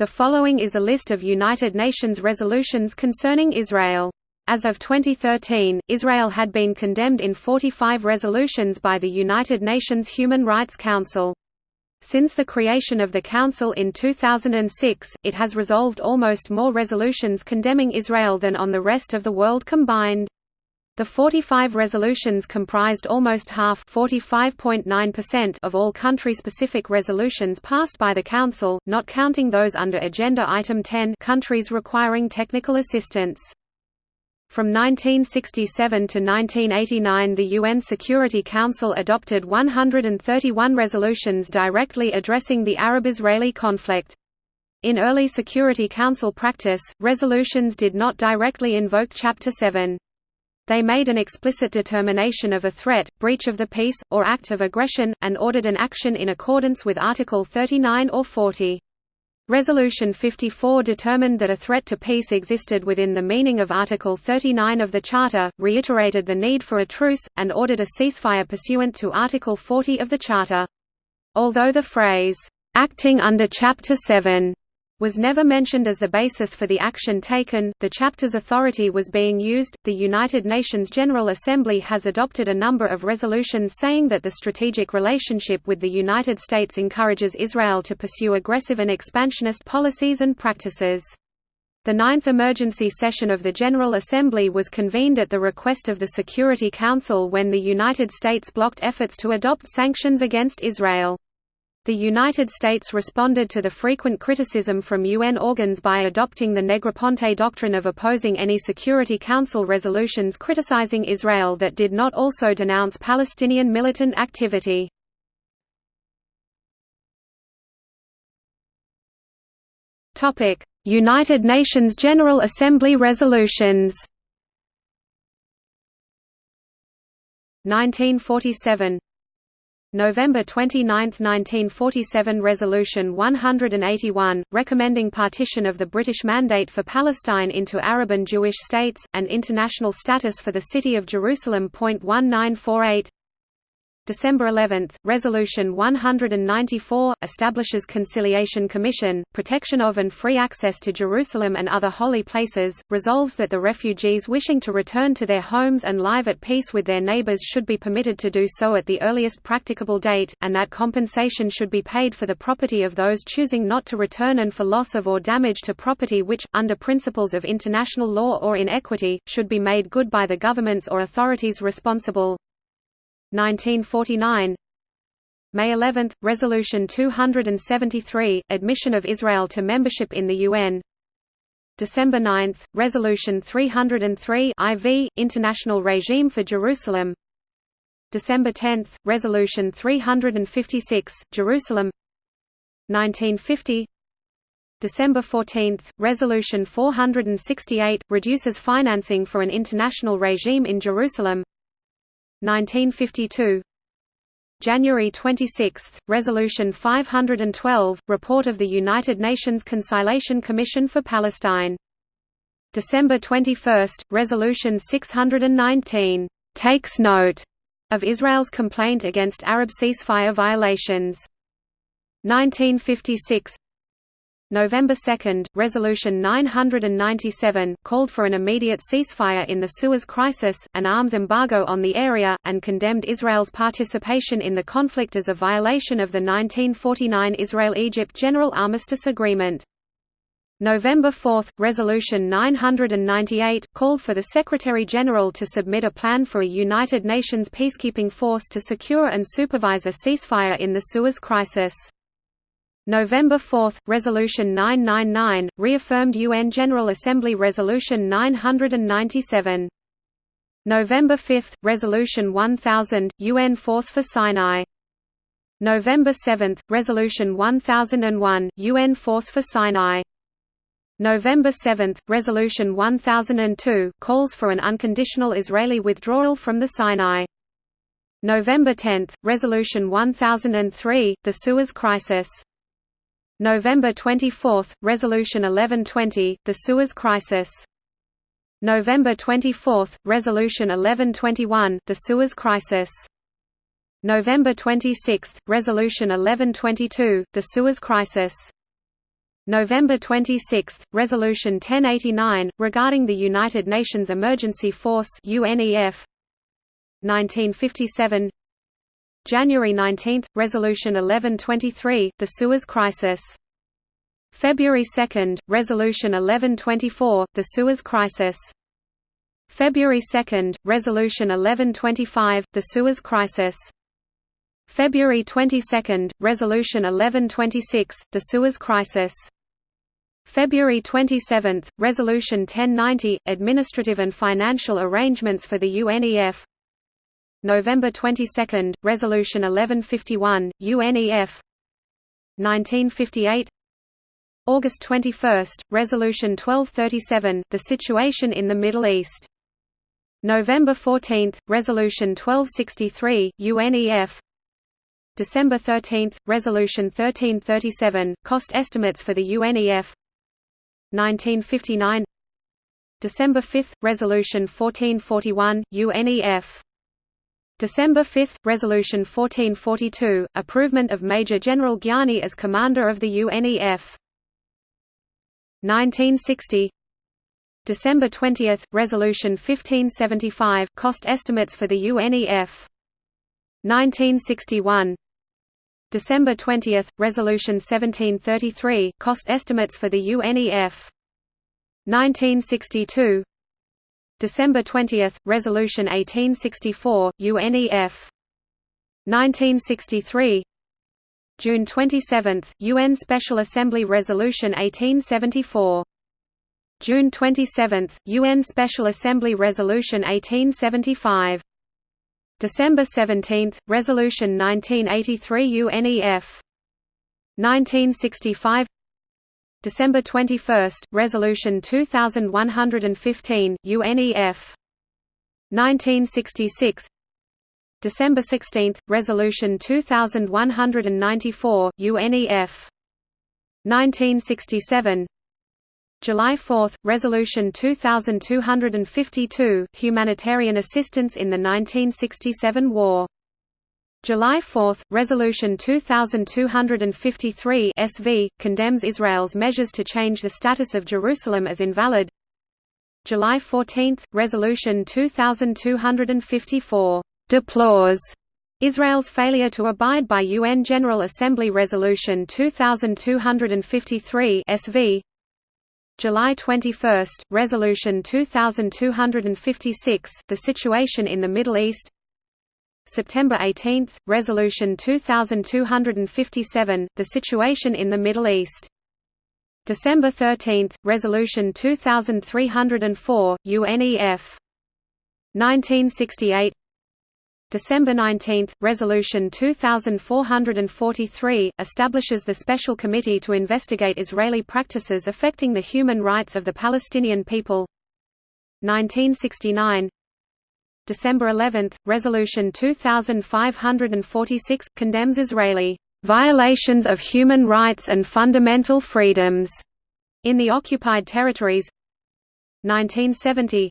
The following is a list of United Nations resolutions concerning Israel. As of 2013, Israel had been condemned in 45 resolutions by the United Nations Human Rights Council. Since the creation of the Council in 2006, it has resolved almost more resolutions condemning Israel than on the rest of the world combined. The 45 resolutions comprised almost half of all country-specific resolutions passed by the Council, not counting those under Agenda Item 10 countries requiring technical assistance. From 1967 to 1989 the UN Security Council adopted 131 resolutions directly addressing the Arab-Israeli conflict. In early Security Council practice, resolutions did not directly invoke Chapter 7. They made an explicit determination of a threat, breach of the peace, or act of aggression, and ordered an action in accordance with Article 39 or 40. Resolution 54 determined that a threat to peace existed within the meaning of Article 39 of the Charter, reiterated the need for a truce, and ordered a ceasefire pursuant to Article 40 of the Charter. Although the phrase, "...acting under Chapter 7," was never mentioned as the basis for the action taken. The chapter's authority was being used. The United Nations General Assembly has adopted a number of resolutions saying that the strategic relationship with the United States encourages Israel to pursue aggressive and expansionist policies and practices. The ninth emergency session of the General Assembly was convened at the request of the Security Council when the United States blocked efforts to adopt sanctions against Israel. The United States responded to the frequent criticism from UN organs by adopting the Negroponte doctrine of opposing any Security Council resolutions criticizing Israel that did not also denounce Palestinian militant activity. United Nations General Assembly resolutions 1947 November 29, 1947 Resolution 181, recommending partition of the British Mandate for Palestine into Arab and Jewish states, and international status for the City of Jerusalem. 1948 December 11, Resolution 194, establishes Conciliation Commission, protection of and free access to Jerusalem and other holy places, resolves that the refugees wishing to return to their homes and live at peace with their neighbors should be permitted to do so at the earliest practicable date, and that compensation should be paid for the property of those choosing not to return and for loss of or damage to property which, under principles of international law or in equity, should be made good by the governments or authorities responsible. 1949 May 11, Resolution 273, admission of Israel to membership in the UN December 9, Resolution 303 IV, International Regime for Jerusalem. December 10, Resolution 356, Jerusalem. 1950 December 14, Resolution 468, reduces financing for an international regime in Jerusalem 1952 January 26, Resolution 512, Report of the United Nations Conciliation Commission for Palestine. December 21, Resolution 619, "...takes note," of Israel's complaint against Arab ceasefire violations. 1956 November 2, Resolution 997, called for an immediate ceasefire in the Suez Crisis, an arms embargo on the area, and condemned Israel's participation in the conflict as a violation of the 1949 Israel-Egypt General Armistice Agreement. November 4, Resolution 998, called for the Secretary-General to submit a plan for a United Nations peacekeeping force to secure and supervise a ceasefire in the Suez Crisis. November 4, Resolution 999, reaffirmed UN General Assembly Resolution 997. November 5, Resolution 1000, UN Force for Sinai. November 7, Resolution 1001, UN Force for Sinai. November 7, Resolution 1002, calls for an unconditional Israeli withdrawal from the Sinai. November 10, Resolution 1003, the Suez Crisis. November 24, Resolution 1120, the Suez Crisis. November 24, Resolution 1121, the Suez Crisis. November 26, Resolution 1122, the Suez Crisis. November 26, Resolution 1089, regarding the United Nations Emergency Force UNEF 1957 January 19, Resolution 1123, the Suez Crisis. February 2, Resolution 1124, the Suez Crisis. February 2, Resolution 1125, the Suez Crisis. February 22, Resolution 1126, the Suez Crisis. February 27, Resolution 1090, Administrative and Financial Arrangements for the UNEF November 22, Resolution 1151, UNEF 1958 August 21, Resolution 1237, The Situation in the Middle East. November 14, Resolution 1263, UNEF December 13, Resolution 1337, Cost Estimates for the UNEF 1959 December 5, Resolution 1441, UNEF December 5, Resolution 1442, Approvement of Major General Gyani as Commander of the UNEF 1960 December 20, Resolution 1575, Cost Estimates for the UNEF 1961 December 20, Resolution 1733, Cost Estimates for the UNEF 1962 December 20, Resolution 1864, UNEF 1963 June 27, UN Special Assembly Resolution 1874 June 27, UN Special Assembly Resolution 1875 December 17, Resolution 1983 UNEF 1965 December 21, Resolution 2115 UNEF 1966 December 16, Resolution 2194 UNEF 1967 July 4, Resolution 2252 Humanitarian assistance in the 1967 war July 4, Resolution 2253 SV, condemns Israel's measures to change the status of Jerusalem as invalid. July 14, Resolution 2254 deplores Israel's failure to abide by UN General Assembly Resolution 2253 SV July 21, Resolution 2256 The situation in the Middle East September 18, Resolution 2257, The Situation in the Middle East. December 13, Resolution 2304, UNEF. 1968 December 19, Resolution 2443, establishes the Special Committee to investigate Israeli practices affecting the human rights of the Palestinian people 1969 December 11, Resolution 2546, condemns Israeli violations of human rights and fundamental freedoms in the occupied territories. 1970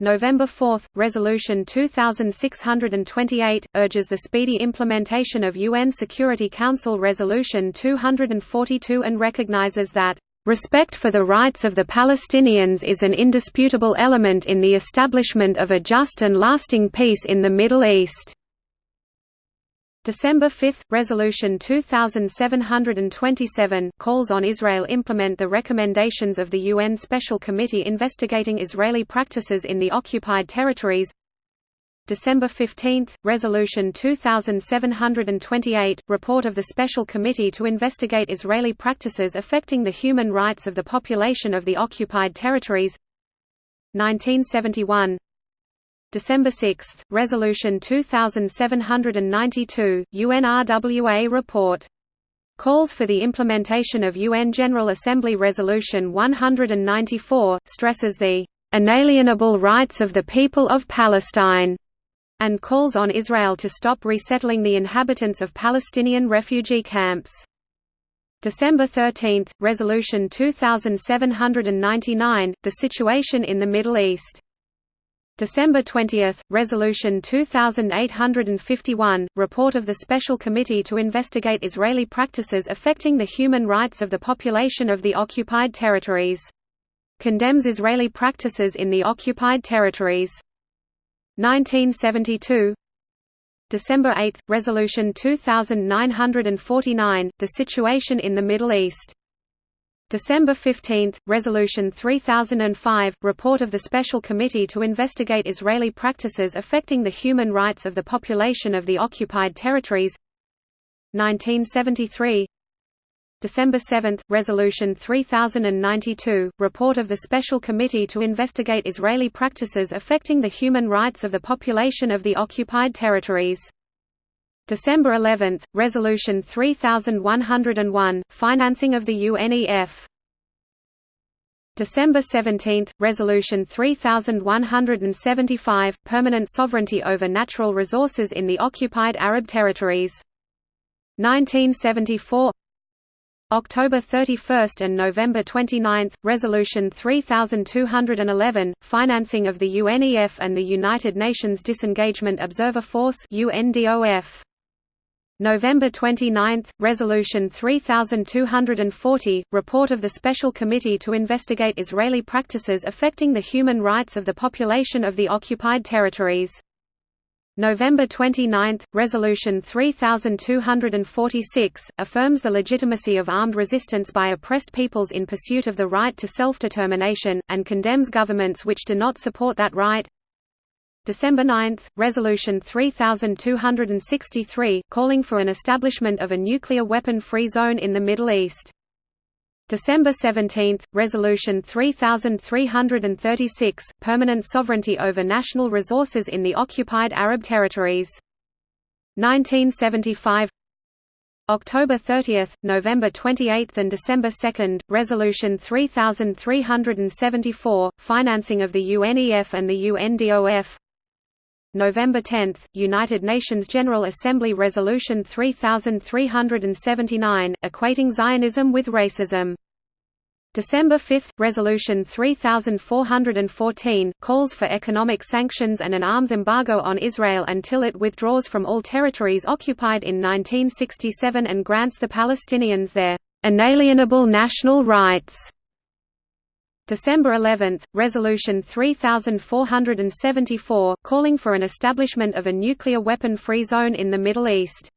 November 4, Resolution 2628, urges the speedy implementation of UN Security Council Resolution 242 and recognizes that Respect for the rights of the Palestinians is an indisputable element in the establishment of a just and lasting peace in the Middle East. December 5, Resolution 2727 calls on Israel implement the recommendations of the UN Special Committee investigating Israeli practices in the occupied territories December 15, Resolution 2728, report of the Special Committee to investigate Israeli practices affecting the human rights of the population of the occupied territories. 1971 December 6, Resolution 2792, UNRWA report. Calls for the implementation of UN General Assembly Resolution 194, stresses the inalienable rights of the people of Palestine and calls on Israel to stop resettling the inhabitants of Palestinian refugee camps. December 13, Resolution 2799, The Situation in the Middle East. December 20, Resolution 2851, report of the Special Committee to investigate Israeli practices affecting the human rights of the population of the occupied territories. Condemns Israeli practices in the occupied territories. 1972 December 8, Resolution 2949, The Situation in the Middle East. December 15, Resolution 3005, report of the Special Committee to investigate Israeli practices affecting the human rights of the population of the occupied territories. 1973 December 7, Resolution 3092, report of the Special Committee to investigate Israeli practices affecting the human rights of the population of the occupied territories December 11, Resolution 3101, financing of the UNEF. December 17, Resolution 3175, permanent sovereignty over natural resources in the occupied Arab territories. 1974 October 31 and November 29, Resolution 3211, financing of the UNEF and the United Nations Disengagement Observer Force UNDOF. November 29, Resolution 3240, report of the Special Committee to investigate Israeli practices affecting the human rights of the population of the occupied territories. November 29, Resolution 3246, affirms the legitimacy of armed resistance by oppressed peoples in pursuit of the right to self-determination, and condemns governments which do not support that right. December 9, Resolution 3263, calling for an establishment of a nuclear weapon-free zone in the Middle East. December 17, Resolution 3336, permanent sovereignty over national resources in the occupied Arab territories. 1975 October 30, November 28 and December 2, Resolution 3374, financing of the UNEF and the UNDOF November 10, United Nations General Assembly Resolution 3379, equating Zionism with racism. December 5, Resolution 3414, calls for economic sanctions and an arms embargo on Israel until it withdraws from all territories occupied in 1967 and grants the Palestinians their inalienable national rights. December 11, Resolution 3474, calling for an establishment of a nuclear weapon-free zone in the Middle East.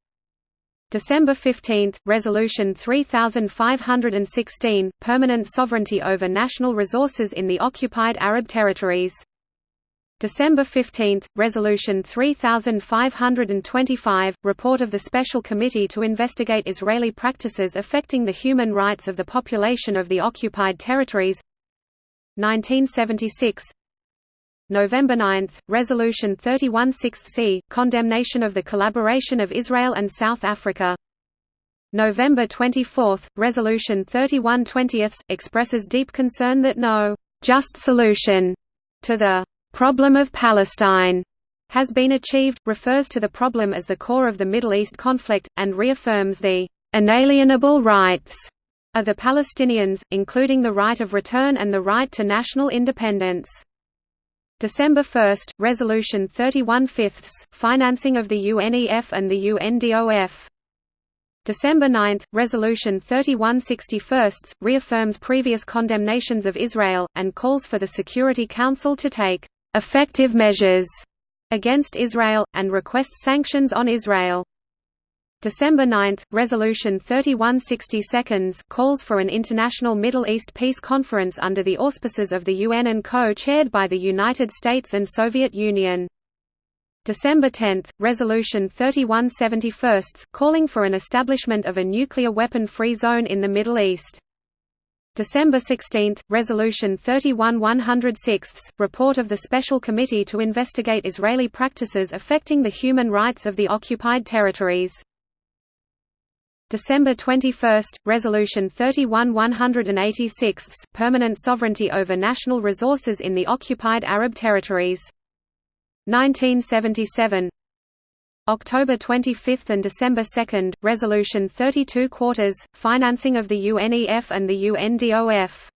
December 15, Resolution 3516, permanent sovereignty over national resources in the occupied Arab territories. December 15, Resolution 3525, report of the Special Committee to investigate Israeli practices affecting the human rights of the population of the occupied territories 1976 November 9, Resolution 316c, condemnation of the collaboration of Israel and South Africa. November 24, Resolution 3120 expresses deep concern that no «just solution» to the «problem of Palestine» has been achieved, refers to the problem as the core of the Middle East conflict, and reaffirms the «inalienable rights» of the Palestinians, including the right of return and the right to national independence. December 1, Resolution 31 fifths, financing of the UNEF and the UNDOF. December 9, Resolution 31 61 reaffirms previous condemnations of Israel, and calls for the Security Council to take «effective measures» against Israel, and requests sanctions on Israel. December 9, Resolution 3162 calls for an international Middle East peace conference under the auspices of the UN and co-chaired by the United States and Soviet Union. December 10, Resolution 3171 calling for an establishment of a nuclear weapon-free zone in the Middle East. December 16, Resolution 31106, report of the Special Committee to investigate Israeli practices affecting the human rights of the occupied territories. December 21, Resolution 31-186, permanent sovereignty over national resources in the occupied Arab territories. 1977 October 25 and December 2, Resolution 32 quarters, financing of the UNEF and the UNDOF.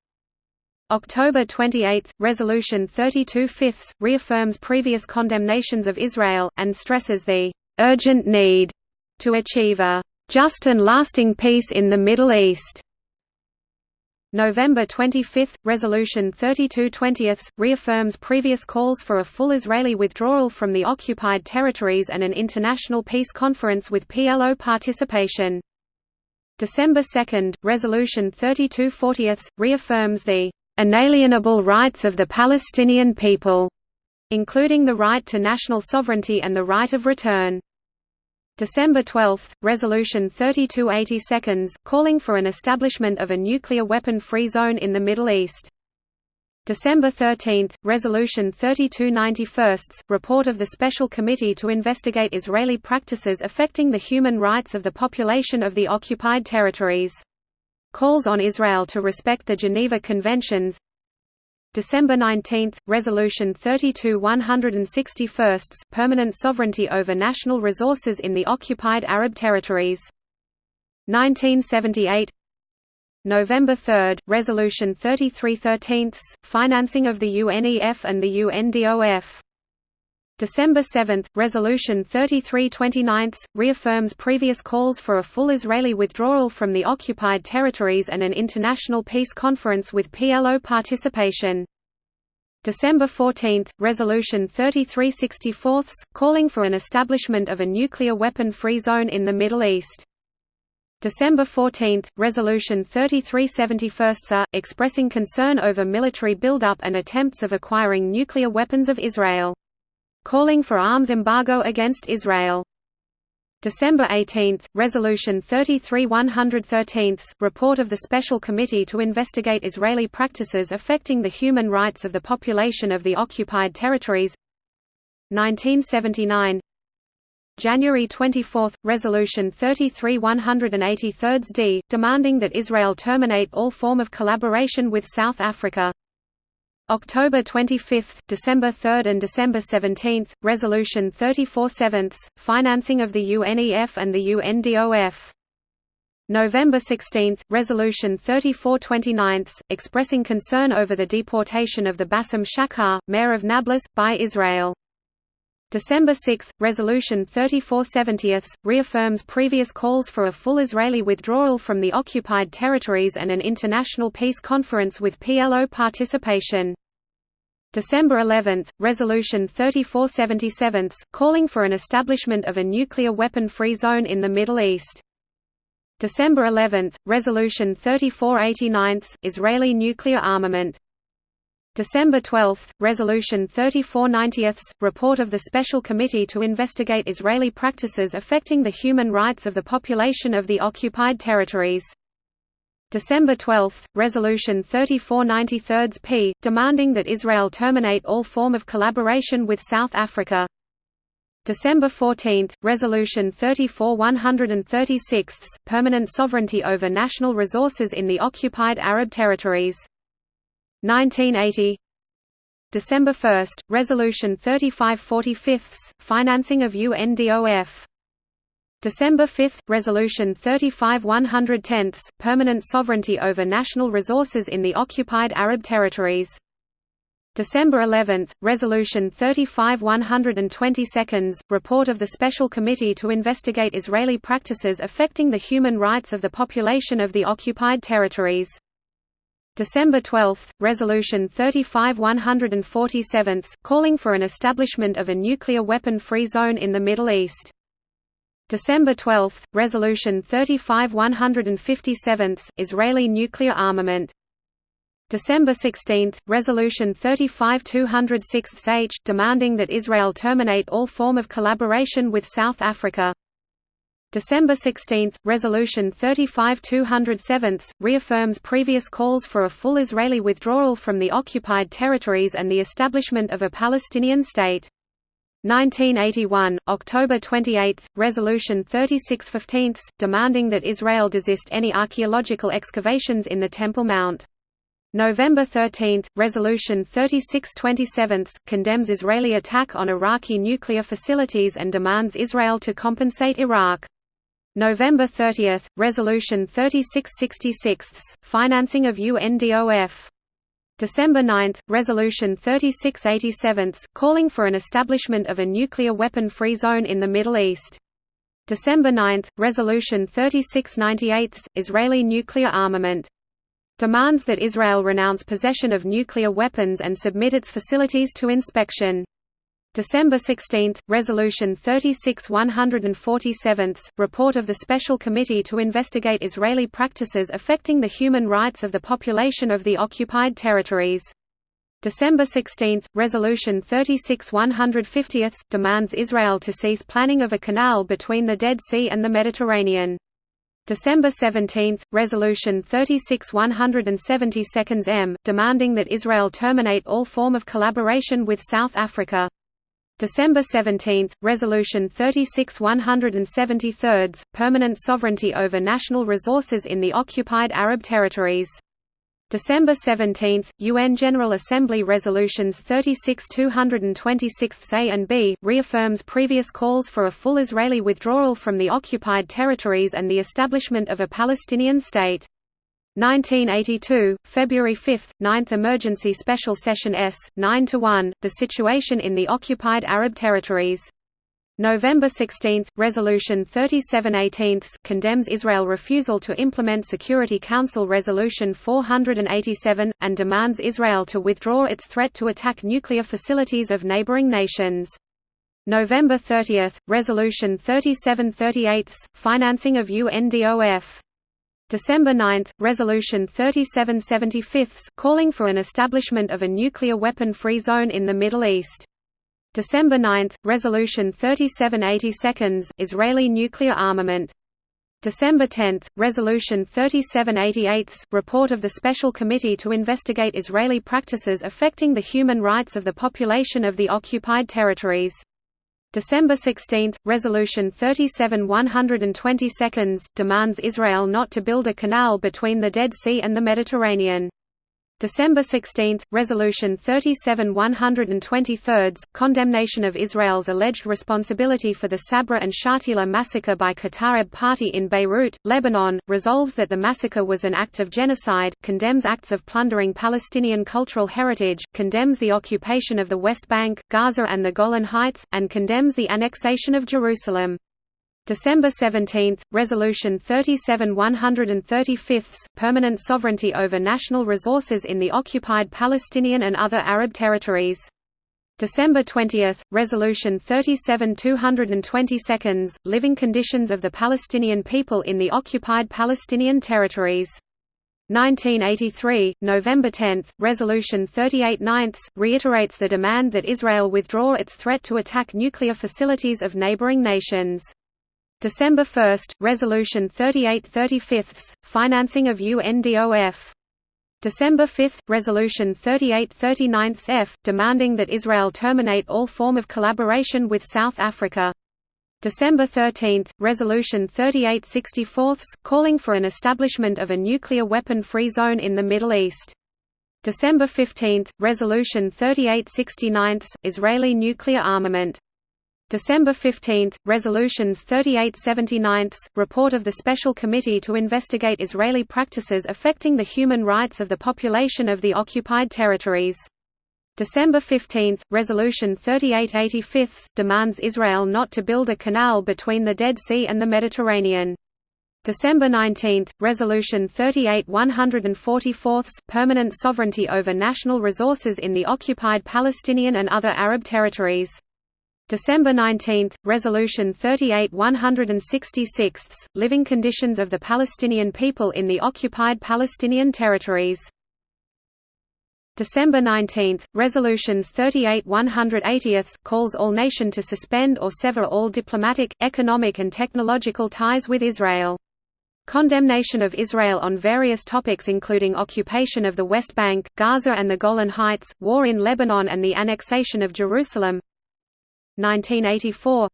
October 28, Resolution 32 fifths, reaffirms previous condemnations of Israel, and stresses the "...urgent need," to achieve a "...just and lasting peace in the Middle East." November 25, Resolution 32 20 reaffirms previous calls for a full Israeli withdrawal from the occupied territories and an international peace conference with PLO participation. December 2, Resolution 32 40 reaffirms the inalienable rights of the Palestinian people, including the right to national sovereignty and the right of return. December 12, Resolution 3280 calling for an establishment of a nuclear weapon-free zone in the Middle East. December 13, Resolution 3291 report of the Special Committee to investigate Israeli practices affecting the human rights of the population of the occupied territories calls on Israel to respect the Geneva Conventions December 19, Resolution 32 161 permanent sovereignty over national resources in the occupied Arab territories. 1978 November 3, Resolution 33 13 financing of the UNEF and the UNDOF December 7, Resolution 3329 reaffirms previous calls for a full Israeli withdrawal from the occupied territories and an international peace conference with PLO participation. December 14, Resolution 3364 calling for an establishment of a nuclear weapon-free zone in the Middle East. December 14, Resolution 3371 expressing concern over military buildup and attempts of acquiring nuclear weapons of Israel calling for arms embargo against Israel. December 18, Resolution 33 113 report of the Special Committee to investigate Israeli practices affecting the human rights of the population of the occupied territories. 1979 January 24, Resolution 33 183 d, demanding that Israel terminate all form of collaboration with South Africa October 25, December 3 and December 17, Resolution 34/7, financing of the UNEF and the UNDOF. November 16, Resolution 34 29, expressing concern over the deportation of the Bassem Shakar, mayor of Nablus, by Israel. December 6, Resolution 34 70 reaffirms previous calls for a full Israeli withdrawal from the occupied territories and an international peace conference with PLO participation. December 11, Resolution 3477 calling for an establishment of a nuclear weapon-free zone in the Middle East. December 11, Resolution 3489 Israeli nuclear armament. December 12, Resolution 3490 report of the Special Committee to investigate Israeli practices affecting the human rights of the population of the occupied territories. December 12, Resolution 3493 p. demanding that Israel terminate all form of collaboration with South Africa. December 14, Resolution 34 136 permanent sovereignty over national resources in the occupied Arab territories. 1980 December 1, Resolution 35 45 financing of UNDOF December 5, Resolution 35 110 permanent sovereignty over national resources in the occupied Arab territories. December 11, Resolution 35 122 report of the Special Committee to investigate Israeli practices affecting the human rights of the population of the occupied territories. December 12, Resolution 35 147 calling for an establishment of a nuclear weapon-free zone in the Middle East. December 12, Resolution 35 157 Israeli nuclear armament. December 16, Resolution 35 206 H demanding that Israel terminate all form of collaboration with South Africa. December 16, Resolution 35 207 reaffirms previous calls for a full Israeli withdrawal from the occupied territories and the establishment of a Palestinian state. 1981, October 28, Resolution 3615, demanding that Israel desist any archaeological excavations in the Temple Mount. November 13, Resolution 3627, condemns Israeli attack on Iraqi nuclear facilities and demands Israel to compensate Iraq. November 30, Resolution 3666, financing of UNDOF. December 9, Resolution 3687, calling for an establishment of a nuclear weapon-free zone in the Middle East. December 9, Resolution 3698, Israeli nuclear armament. Demands that Israel renounce possession of nuclear weapons and submit its facilities to inspection. December 16, Resolution 36-147, report of the Special Committee to investigate Israeli practices affecting the human rights of the population of the occupied territories. December 16, Resolution 36-150 demands Israel to cease planning of a canal between the Dead Sea and the Mediterranean. December 17, Resolution 36-172 M, demanding that Israel terminate all form of collaboration with South Africa. December 17, Resolution 36-173, Permanent sovereignty over national resources in the occupied Arab territories. December 17, UN General Assembly Resolutions 36-226 A and B, reaffirms previous calls for a full Israeli withdrawal from the occupied territories and the establishment of a Palestinian state. 1982, February 5, 9th Emergency Special Session S, 9 to 1, The Situation in the Occupied Arab Territories. November 16, Resolution 3718 condemns Israel refusal to implement Security Council Resolution 487, and demands Israel to withdraw its threat to attack nuclear facilities of neighboring nations. November 30, Resolution 3738 financing of UNDOF. December 9, Resolution 3775 calling for an establishment of a nuclear weapon-free zone in the Middle East. December 9, Resolution 3782 Israeli nuclear armament. December 10, Resolution 3788 report of the Special Committee to investigate Israeli practices affecting the human rights of the population of the occupied territories. December 16, Resolution 37-122 demands Israel not to build a canal between the Dead Sea and the Mediterranean. December 16, Resolution 37-123, condemnation of Israel's alleged responsibility for the Sabra and Shatila massacre by Kataeb Party in Beirut, Lebanon, resolves that the massacre was an act of genocide, condemns acts of plundering Palestinian cultural heritage, condemns the occupation of the West Bank, Gaza and the Golan Heights, and condemns the annexation of Jerusalem. December 17, Resolution 37-135, Permanent sovereignty over national resources in the occupied Palestinian and other Arab territories. December 20, Resolution 37-222, Living conditions of the Palestinian people in the occupied Palestinian territories. 1983, November 10, Resolution 38 9 reiterates the demand that Israel withdraw its threat to attack nuclear facilities of neighboring nations. December 1, Resolution 38 35, financing of UNDOF. December 5, Resolution 38 39 F, demanding that Israel terminate all form of collaboration with South Africa. December 13, Resolution 38 64, calling for an establishment of a nuclear weapon-free zone in the Middle East. December 15, Resolution 38 69, Israeli nuclear armament. December 15, Resolutions 3879, report of the Special Committee to investigate Israeli practices affecting the human rights of the population of the occupied territories. December 15, Resolution 3885, demands Israel not to build a canal between the Dead Sea and the Mediterranean. December 19, Resolution 38 144, permanent sovereignty over national resources in the occupied Palestinian and other Arab territories. December 19, Resolution 38-166, Living conditions of the Palestinian people in the occupied Palestinian territories. December 19, Resolutions 38-180 calls all nation to suspend or sever all diplomatic, economic and technological ties with Israel. Condemnation of Israel on various topics including occupation of the West Bank, Gaza and the Golan Heights, war in Lebanon and the annexation of Jerusalem 1984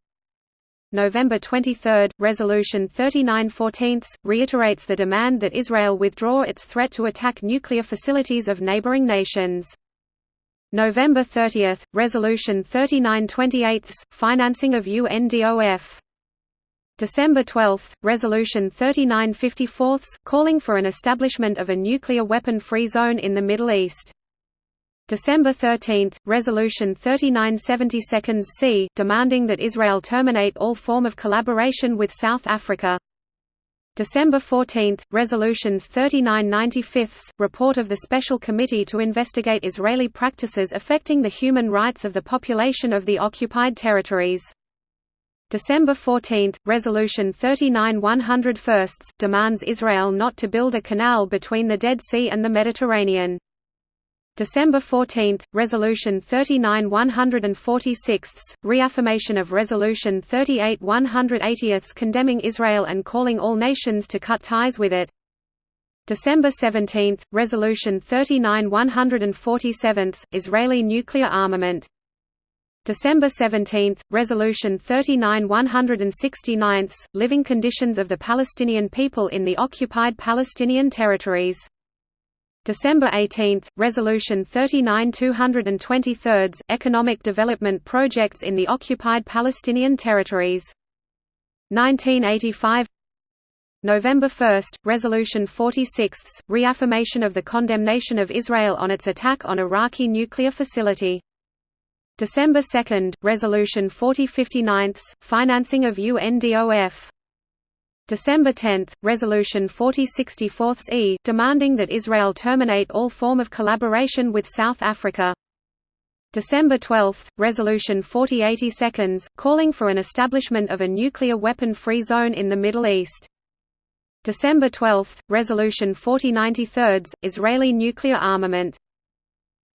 November 23, Resolution 3914 reiterates the demand that Israel withdraw its threat to attack nuclear facilities of neighboring nations. November 30, Resolution 3928 financing of UNDOF. December 12, Resolution 3954 calling for an establishment of a nuclear weapon-free zone in the Middle East. December 13, Resolution 3972 C, demanding that Israel terminate all form of collaboration with South Africa. December 14, Resolutions 3995, report of the Special Committee to investigate Israeli practices affecting the human rights of the population of the occupied territories. December 14, Resolution 39 101 demands Israel not to build a canal between the Dead Sea and the Mediterranean. December 14, Resolution 39 146, reaffirmation of Resolution 38 180 condemning Israel and calling all nations to cut ties with it. December 17, Resolution 39 147, Israeli nuclear armament. December 17, Resolution 39 169, living conditions of the Palestinian people in the occupied Palestinian territories. December 18, Resolution 39 223, Economic Development Projects in the Occupied Palestinian Territories. 1985 November 1, Resolution 46, reaffirmation of the condemnation of Israel on its attack on Iraqi nuclear facility. December 2, Resolution 4059, financing of UNDOF. December 10, Resolution 4064 e demanding that Israel terminate all form of collaboration with South Africa. December 12, Resolution 4082 calling for an establishment of a nuclear weapon-free zone in the Middle East. December 12, Resolution 4093 Israeli nuclear armament.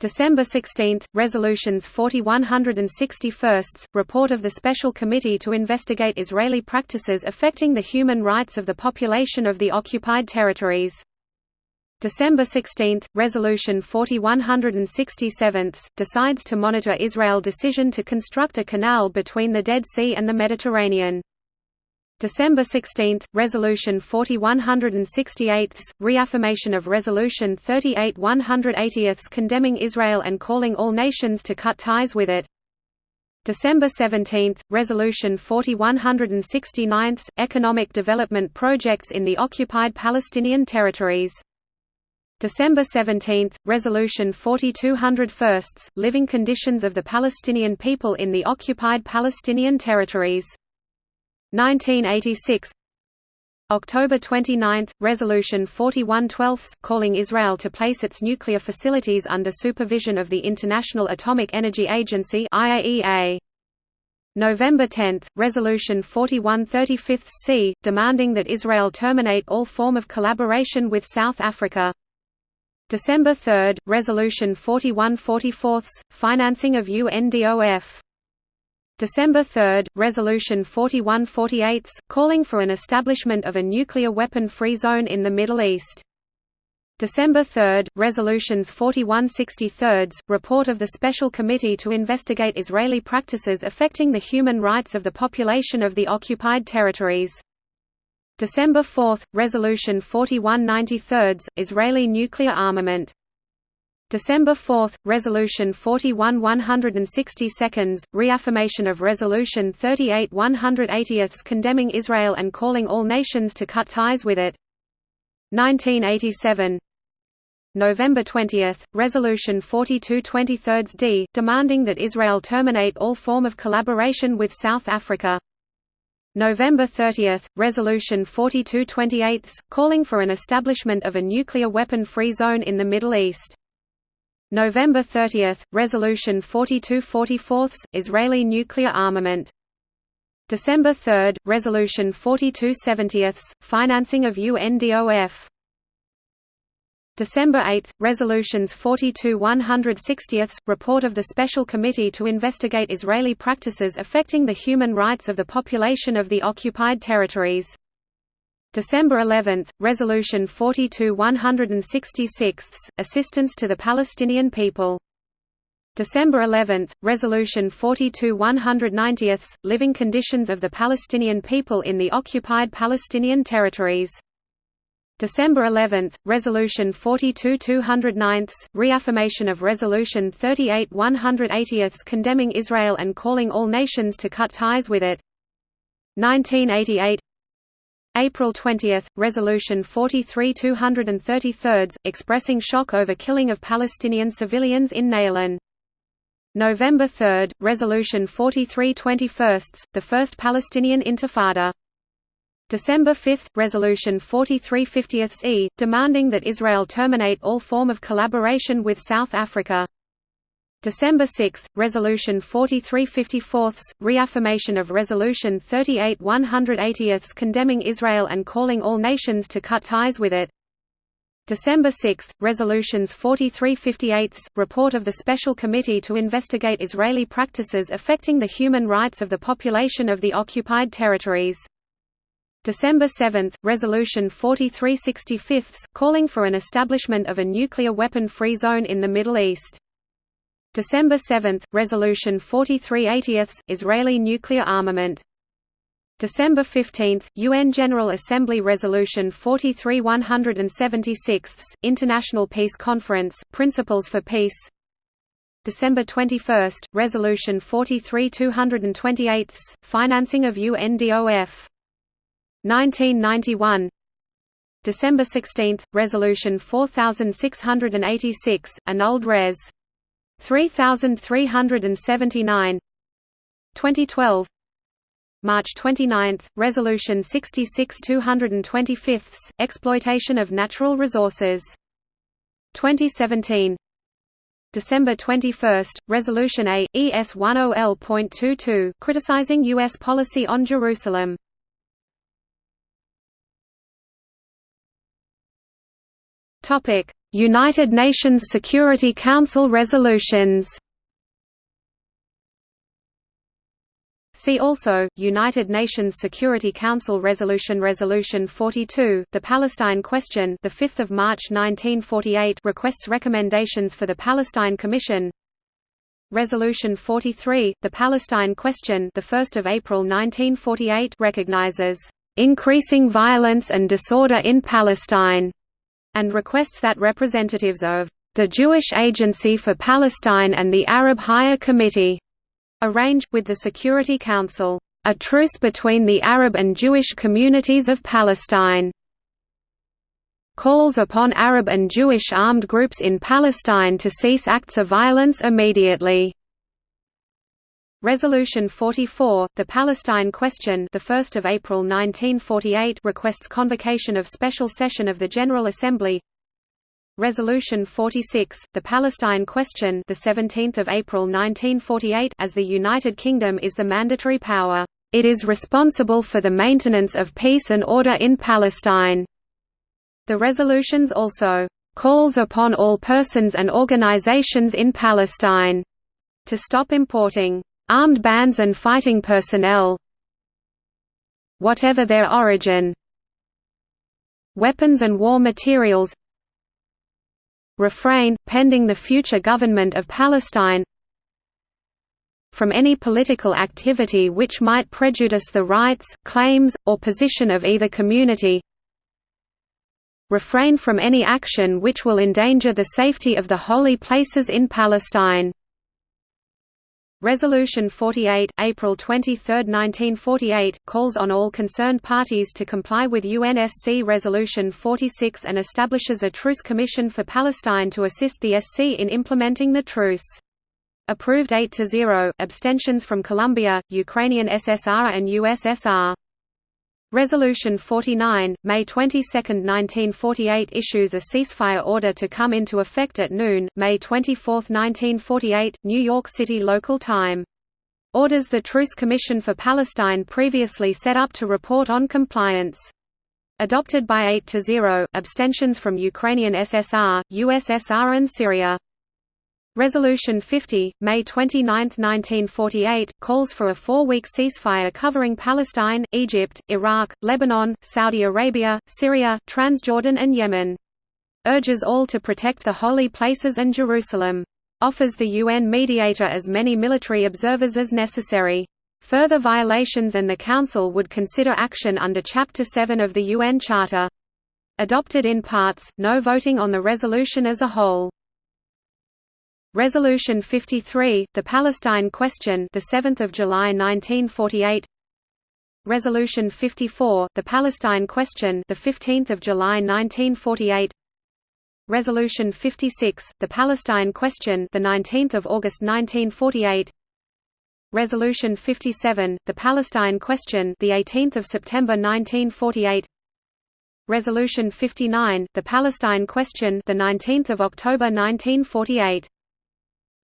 December 16, Resolutions 4161, report of the Special Committee to investigate Israeli practices affecting the human rights of the population of the occupied territories. December 16, Resolution 4167, decides to monitor Israel decision to construct a canal between the Dead Sea and the Mediterranean. December 16, Resolution 4168, reaffirmation of Resolution 38 180 condemning Israel and calling all nations to cut ties with it. December 17, Resolution 4169, economic development projects in the occupied Palestinian territories. December 17, Resolution 4201, living conditions of the Palestinian people in the occupied Palestinian territories. 1986 October 29, Resolution 4112 calling Israel to place its nuclear facilities under supervision of the International Atomic Energy Agency IAEA. November 10, Resolution 4135 c demanding that Israel terminate all form of collaboration with South Africa. December 3, Resolution 4144 financing of UNDOF. December 3, Resolution 4148, calling for an establishment of a nuclear weapon-free zone in the Middle East. December 3, Resolutions 4163, report of the Special Committee to investigate Israeli practices affecting the human rights of the population of the occupied territories. December 4, Resolution 4193, Israeli nuclear armament. December 4, Resolution 41 162, reaffirmation of Resolution 38 180 condemning Israel and calling all nations to cut ties with it. 1987 November 20, Resolution 42 23 d, demanding that Israel terminate all form of collaboration with South Africa. November 30, Resolution 42 28, calling for an establishment of a nuclear weapon-free zone in the Middle East. November 30, Resolution 4244, Israeli nuclear armament. December 3, Resolution 4270, financing of UNDOF. December 8, Resolutions 42 160, report of the Special Committee to investigate Israeli practices affecting the human rights of the population of the occupied territories. December 11, Resolution 42 166, Assistance to the Palestinian people. December 11, Resolution 42 190, Living conditions of the Palestinian people in the occupied Palestinian territories. December 11, Resolution 42 209, reaffirmation of Resolution 38 180 condemning Israel and calling all nations to cut ties with it. 1988 April 20, Resolution 43 233, expressing shock over killing of Palestinian civilians in Naylan. November 3, Resolution 43 21, the First Palestinian Intifada. December 5, Resolution 43 50 e, demanding that Israel terminate all form of collaboration with South Africa. December 6, Resolution 4354, reaffirmation of Resolution 38 180 condemning Israel and calling all nations to cut ties with it. December 6, Resolutions 4358, report of the Special Committee to investigate Israeli practices affecting the human rights of the population of the occupied territories. December 7, Resolution 4365, calling for an establishment of a nuclear weapon-free zone in the Middle East. December 7, Resolution 4380 Israeli nuclear armament. December 15, UN General Assembly Resolution 43 176, International Peace Conference, Principles for Peace December 21, Resolution 43 228, Financing of UNDOF 1991 December 16, Resolution 4686, annulled Res. 3379 2012 March 29, Resolution 66 225, Exploitation of Natural Resources. 2017 December 21, Resolution A, ES10L.22, criticizing U.S. policy on Jerusalem. United Nations Security Council resolutions. See also, United Nations Security Council Resolution Resolution 42, the Palestine Question the 5th of March 1948 requests recommendations for the Palestine Commission. Resolution 43, the Palestine Question the 1st of April 1948 recognizes increasing violence and disorder in Palestine and requests that representatives of the Jewish Agency for Palestine and the Arab Higher Committee arrange, with the Security Council, a truce between the Arab and Jewish communities of Palestine. Calls upon Arab and Jewish armed groups in Palestine to cease acts of violence immediately. Resolution 44, the Palestine Question, the 1st of April 1948, requests convocation of special session of the General Assembly. Resolution 46, the Palestine Question, the 17th of April 1948, as the United Kingdom is the mandatory power, it is responsible for the maintenance of peace and order in Palestine. The resolutions also calls upon all persons and organizations in Palestine to stop importing armed bands and fighting personnel whatever their origin weapons and war materials refrain, pending the future government of Palestine from any political activity which might prejudice the rights, claims, or position of either community refrain from any action which will endanger the safety of the holy places in Palestine Resolution 48 April 23, 1948, calls on all concerned parties to comply with UNSC Resolution 46 and establishes a truce commission for Palestine to assist the SC in implementing the truce. Approved 8 to 0, abstentions from Colombia, Ukrainian SSR and USSR. Resolution 49, May 22, 1948 issues a ceasefire order to come into effect at noon, May 24, 1948, New York City local time. Orders the Truce Commission for Palestine previously set up to report on compliance. Adopted by 8 to 0, abstentions from Ukrainian SSR, USSR and Syria. Resolution 50, May 29, 1948, calls for a four-week ceasefire covering Palestine, Egypt, Iraq, Lebanon, Saudi Arabia, Syria, Transjordan and Yemen. Urges all to protect the holy places and Jerusalem. Offers the UN mediator as many military observers as necessary. Further violations and the Council would consider action under Chapter 7 of the UN Charter. Adopted in parts, no voting on the resolution as a whole. Resolution 53, the Palestine Question, the 7th of July 1948. Resolution 54, the Palestine Question, the 15th of July 1948. Resolution 56, the Palestine Question, the 19th of August 1948. Resolution 57, the Palestine Question, the 18th of September 1948. Resolution 59, the Palestine Question, the 19th of October 1948.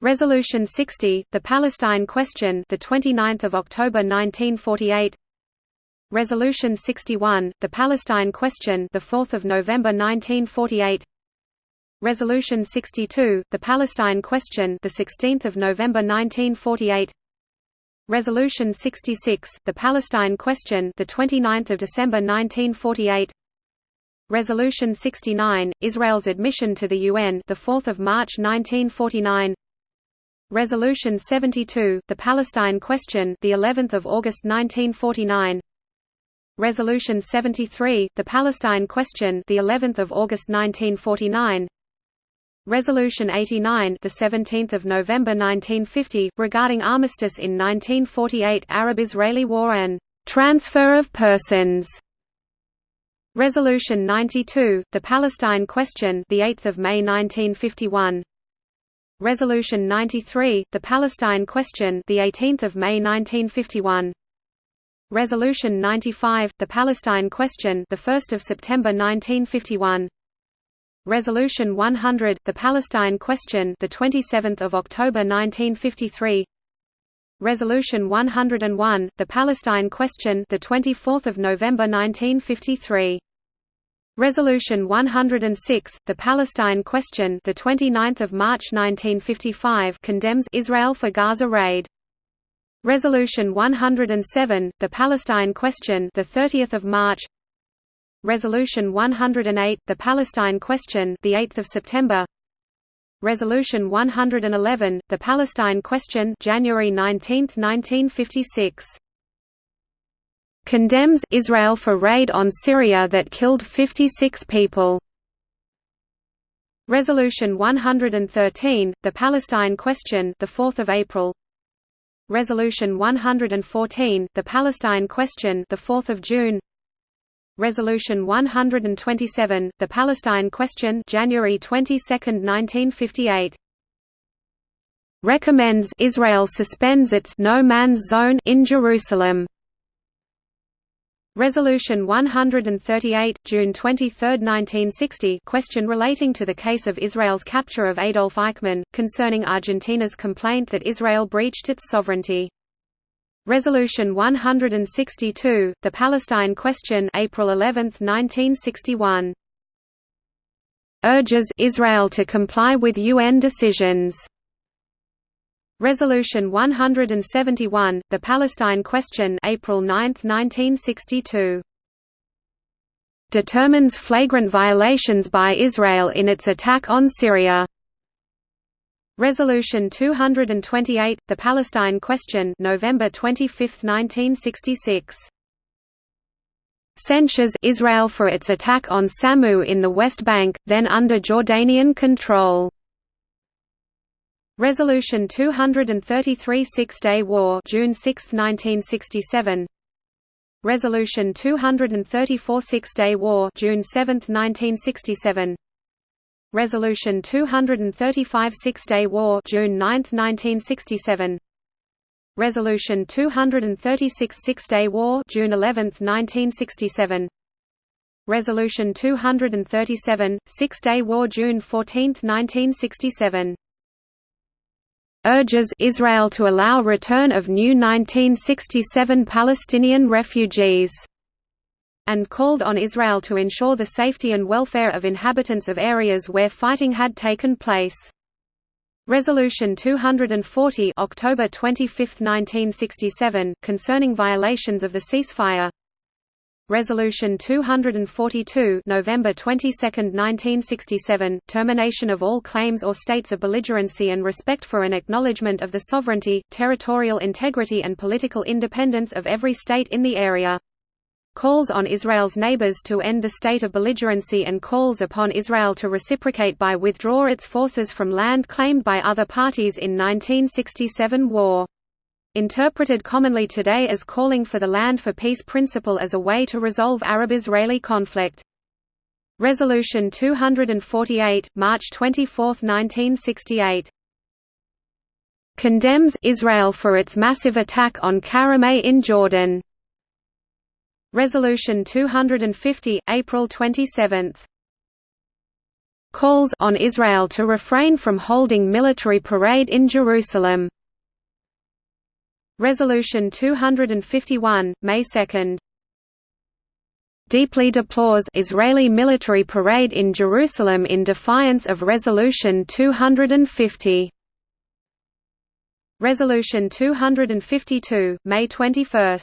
Resolution 60, the Palestine Question, the 29th of October 1948. Resolution 61, the Palestine Question, the 4th of November 1948. Resolution 62, the Palestine Question, the 16th of November 1948. Resolution 66, the Palestine Question, the 29th of December 1948. Resolution 69, Israel's admission to the UN, the 4th of March 1949. Resolution 72, the Palestine Question, the 11th of August 1949. Resolution 73, the Palestine Question, the 11th of August 1949. Resolution 89, the 17th of November 1950, regarding armistice in 1948 Arab-Israeli War and transfer of persons. Resolution 92, the Palestine Question, the 8th of May 1951. Resolution 93, the Palestine Question, the 18th of May 1951. Resolution 95, the Palestine Question, the 1st of September 1951. Resolution 100, the Palestine Question, the 27th of October 1953. Resolution 101, the Palestine Question, the 24th of November 1953. Resolution 106, the Palestine Question, the 29th of March 1955, condemns Israel for Gaza raid. Resolution 107, the Palestine Question, the 30th of March. Resolution 108, the Palestine Question, the 8th of September. Resolution 111, the Palestine Question, January 19, 1956 condemns Israel for raid on Syria that killed 56 people. Resolution 113, the Palestine Question, the 4th of April. Resolution 114, the Palestine Question, the 4th of June. Resolution 127, the Palestine Question, January 22, 1958. Recommends Israel suspends its no man's zone in Jerusalem. Resolution 138, June 23, 1960 question relating to the case of Israel's capture of Adolf Eichmann, concerning Argentina's complaint that Israel breached its sovereignty. Resolution 162, the Palestine question April 11, 1961. Urges Israel to comply with UN decisions. Resolution 171, The Palestine Question April 9, 1962. Determines flagrant violations by Israel in its attack on Syria. Resolution 228, The Palestine Question November 25, 1966. Censures Israel for its attack on Samu in the West Bank, then under Jordanian control. Resolution 233 Six-Day War June 6, 1967 Resolution 234 Six-Day War June 7, 1967 Resolution 235 Six-Day War June 9, 1967 Resolution 236 Six-Day War June 11, 1967 Resolution 237 Six-Day War June 14, 1967 urges Israel to allow return of new 1967 Palestinian refugees and called on Israel to ensure the safety and welfare of inhabitants of areas where fighting had taken place. Resolution 240 October 25, 1967 concerning violations of the ceasefire Resolution 242 November 22, 1967, termination of all claims or states of belligerency and respect for an acknowledgement of the sovereignty, territorial integrity and political independence of every state in the area. Calls on Israel's neighbors to end the state of belligerency and calls upon Israel to reciprocate by withdraw its forces from land claimed by other parties in 1967 war. Interpreted commonly today as calling for the land for peace principle as a way to resolve Arab-Israeli conflict. Resolution 248, March 24, 1968. Condemns Israel for its massive attack on Karameh in Jordan. Resolution 250, April 27. Calls on Israel to refrain from holding military parade in Jerusalem. Resolution 251, May 2. Deeply deplores Israeli military parade in Jerusalem in defiance of Resolution 250. Resolution 252, May 21.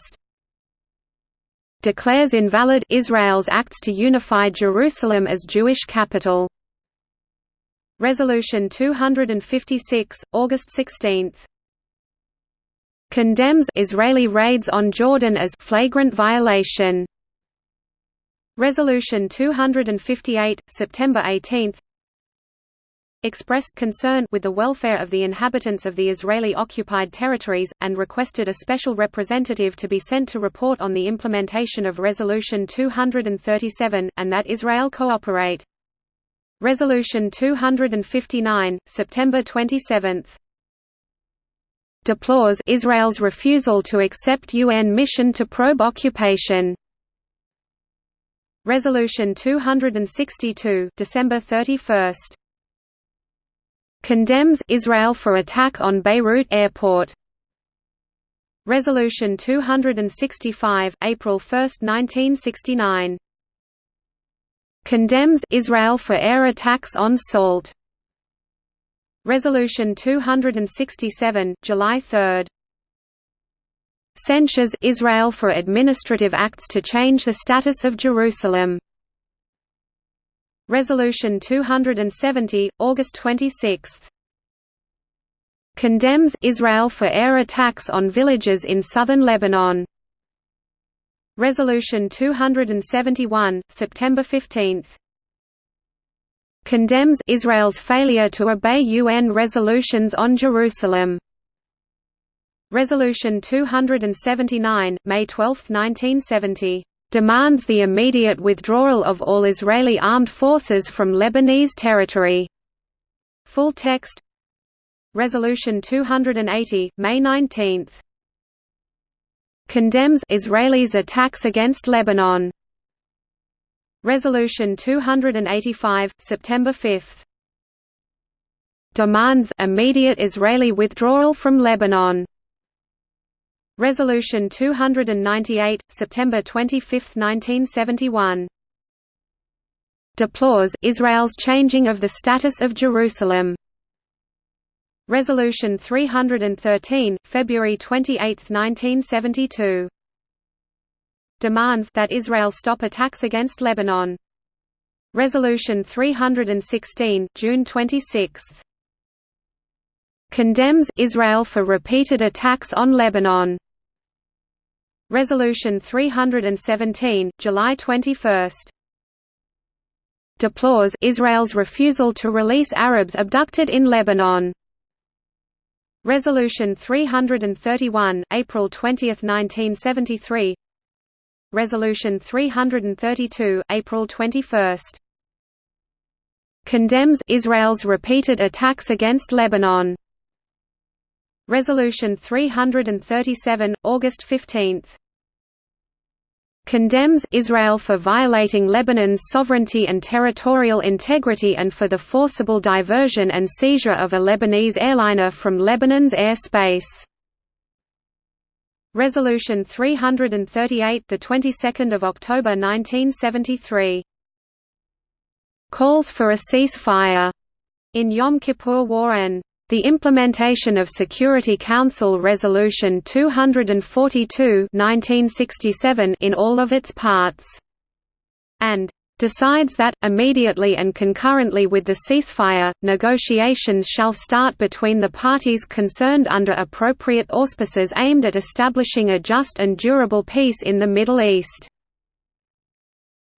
Declares invalid Israel's acts to unify Jerusalem as Jewish capital. Resolution 256, August 16 condemns Israeli raids on Jordan as flagrant violation. Resolution 258, September 18 expressed concern with the welfare of the inhabitants of the Israeli-occupied territories, and requested a special representative to be sent to report on the implementation of Resolution 237, and that Israel cooperate. Resolution 259, September 27 deplores Israel's refusal to accept UN mission to probe occupation. Resolution 262, December 31. Condemns Israel for attack on Beirut airport. Resolution 265, April 1, 1969. Condemns Israel for air attacks on Salt. Resolution 267, July 3. Censures Israel for administrative acts to change the status of Jerusalem. Resolution 270, August 26. Condemns Israel for air attacks on villages in southern Lebanon. Resolution 271, September 15 condemns Israel's failure to obey UN resolutions on Jerusalem. Resolution 279, May 12, 1970, demands the immediate withdrawal of all Israeli armed forces from Lebanese territory. Full text Resolution 280, May 19. Condemns Israelis' attacks against Lebanon. Resolution 285, September 5. Demands immediate Israeli withdrawal from Lebanon. Resolution 298, September 25, 1971. Deplores Israel's changing of the status of Jerusalem. Resolution 313, February 28, 1972 demands that Israel stop attacks against Lebanon. Resolution 316, June 26. Condemns Israel for repeated attacks on Lebanon. Resolution 317, July 21. Deplores Israel's refusal to release Arabs abducted in Lebanon. Resolution 331, April 20, 1973 Resolution 332, April 21. Condemns Israel's repeated attacks against Lebanon. Resolution 337, August 15. Condemns Israel for violating Lebanon's sovereignty and territorial integrity and for the forcible diversion and seizure of a Lebanese airliner from Lebanon's airspace. Resolution 338 the 22nd of October 1973 calls for a ceasefire. In Yom Kippur War and the implementation of Security Council Resolution 242 1967 in all of its parts. And decides that, immediately and concurrently with the ceasefire, negotiations shall start between the parties concerned under appropriate auspices aimed at establishing a just and durable peace in the Middle East.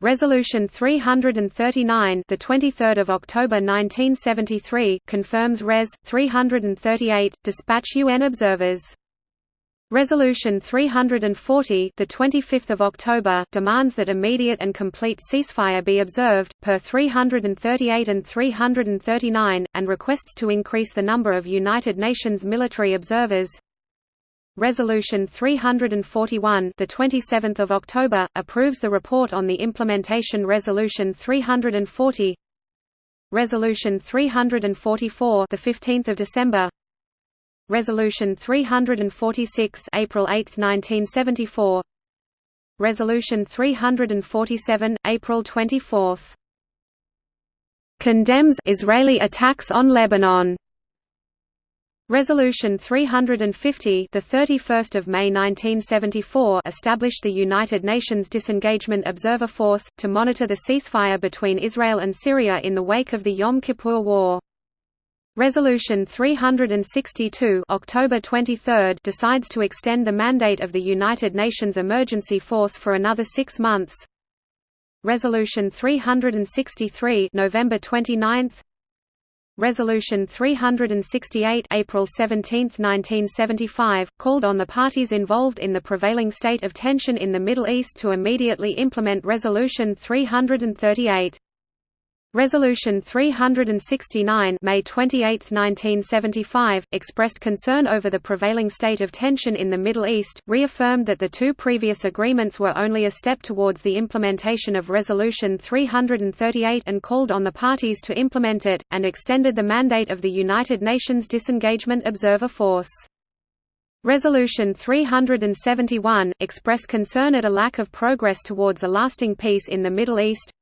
Resolution 339, the 23rd of October 1973, confirms Res. 338, dispatch UN observers Resolution 340, the 25th of October, demands that immediate and complete ceasefire be observed per 338 and 339 and requests to increase the number of United Nations military observers. Resolution 341, the 27th of October, approves the report on the implementation Resolution 340. Resolution 344, the 15th of December, Resolution 346 April 8, 1974 Resolution 347 April 24 condemns Israeli attacks on Lebanon. Resolution 350 the 31st of May 1974 established the United Nations Disengagement Observer Force to monitor the ceasefire between Israel and Syria in the wake of the Yom Kippur War Resolution 362 October 23 decides to extend the mandate of the United Nations Emergency Force for another six months. Resolution 363 November 29 Resolution 368 April 17, 1975, called on the parties involved in the prevailing state of tension in the Middle East to immediately implement Resolution 338. Resolution 369 May 28, 1975, expressed concern over the prevailing state of tension in the Middle East, reaffirmed that the two previous agreements were only a step towards the implementation of Resolution 338 and called on the parties to implement it, and extended the mandate of the United Nations Disengagement Observer Force. Resolution 371, expressed concern at a lack of progress towards a lasting peace in the Middle East,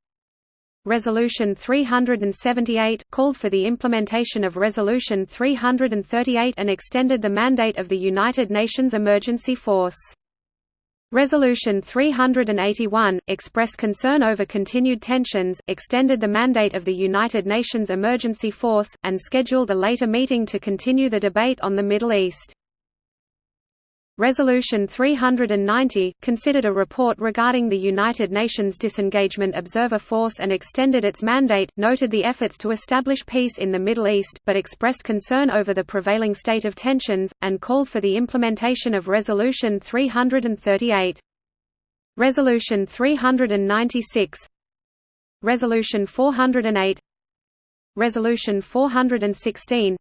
Resolution 378, called for the implementation of Resolution 338 and extended the mandate of the United Nations Emergency Force. Resolution 381, expressed concern over continued tensions, extended the mandate of the United Nations Emergency Force, and scheduled a later meeting to continue the debate on the Middle East. Resolution 390, considered a report regarding the United Nations Disengagement Observer Force and extended its mandate, noted the efforts to establish peace in the Middle East, but expressed concern over the prevailing state of tensions, and called for the implementation of Resolution 338. Resolution 396 Resolution 408 Resolution 416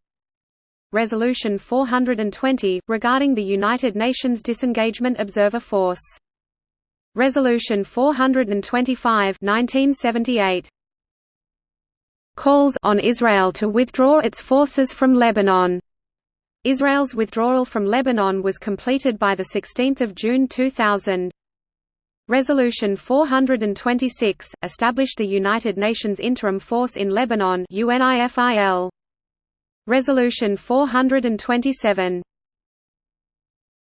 Resolution 420, regarding the United Nations Disengagement Observer Force. Resolution 425 1978. Calls on Israel to withdraw its forces from Lebanon. Israel's withdrawal from Lebanon was completed by 16 June 2000. Resolution 426, established the United Nations Interim Force in Lebanon UNIFIL. Resolution 427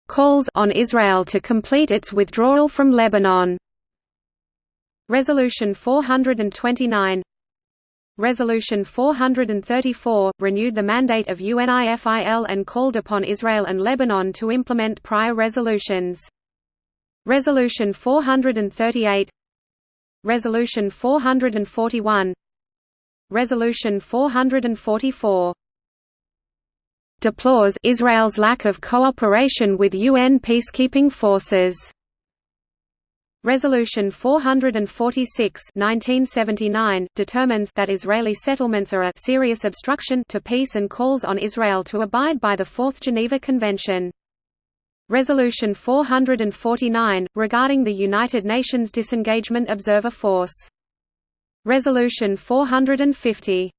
calls on Israel to complete its withdrawal from Lebanon. Resolution 429 Resolution 434, renewed the mandate of UNIFIL and called upon Israel and Lebanon to implement prior resolutions. Resolution 438 Resolution 441 Resolution 444 deplores Israel's lack of cooperation with UN peacekeeping forces. Resolution 446 1979 determines that Israeli settlements are a serious obstruction to peace and calls on Israel to abide by the Fourth Geneva Convention. Resolution 449 regarding the United Nations Disengagement Observer Force. Resolution 450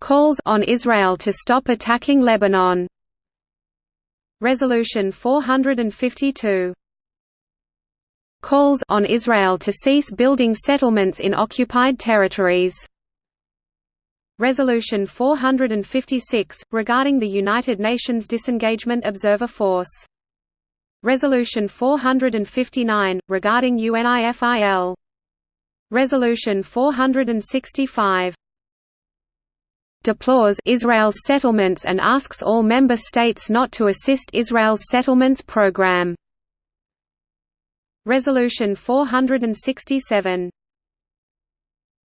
calls on Israel to stop attacking Lebanon. Resolution 452 calls on Israel to cease building settlements in occupied territories. Resolution 456 regarding the United Nations Disengagement Observer Force. Resolution 459 regarding UNIFIL. Resolution 465 deplores Israel's settlements and asks all member states not to assist Israel's settlements program. Resolution 467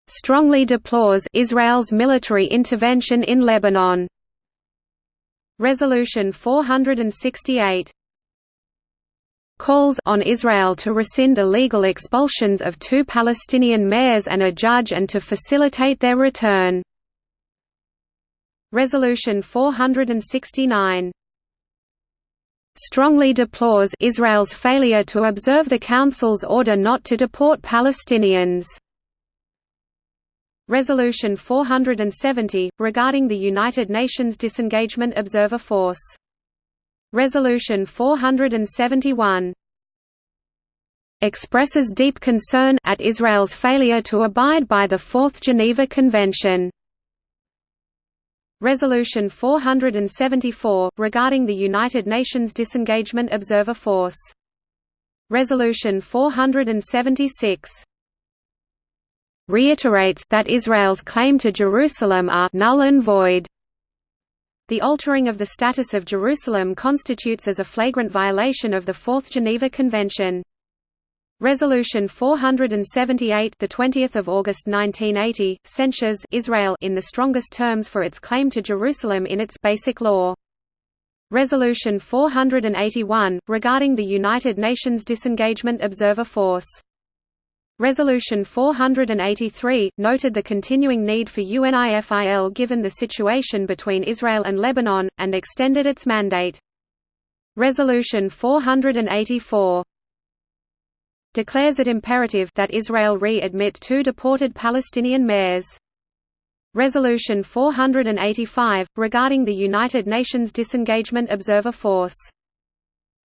strongly deplores Israel's military intervention in Lebanon. Resolution 468 calls on Israel to rescind illegal expulsions of two Palestinian mayors and a judge and to facilitate their return. Resolution 469 strongly deplores Israel's failure to observe the Council's order not to deport Palestinians. Resolution 470, regarding the United Nations Disengagement Observer Force. Resolution 471 expresses deep concern at Israel's failure to abide by the Fourth Geneva Convention. Resolution 474, regarding the United Nations Disengagement Observer Force. Resolution 476 reiterates that Israel's claim to Jerusalem are null and void. The altering of the status of Jerusalem constitutes as a flagrant violation of the Fourth Geneva Convention. Resolution 478, the 20th of August 1980, censures Israel in the strongest terms for its claim to Jerusalem in its basic law. Resolution 481, regarding the United Nations Disengagement Observer Force. Resolution 483, noted the continuing need for UNIFIL given the situation between Israel and Lebanon, and extended its mandate. Resolution 484 declares it imperative that Israel re-admit two deported Palestinian mayors. Resolution 485, regarding the United Nations Disengagement Observer Force.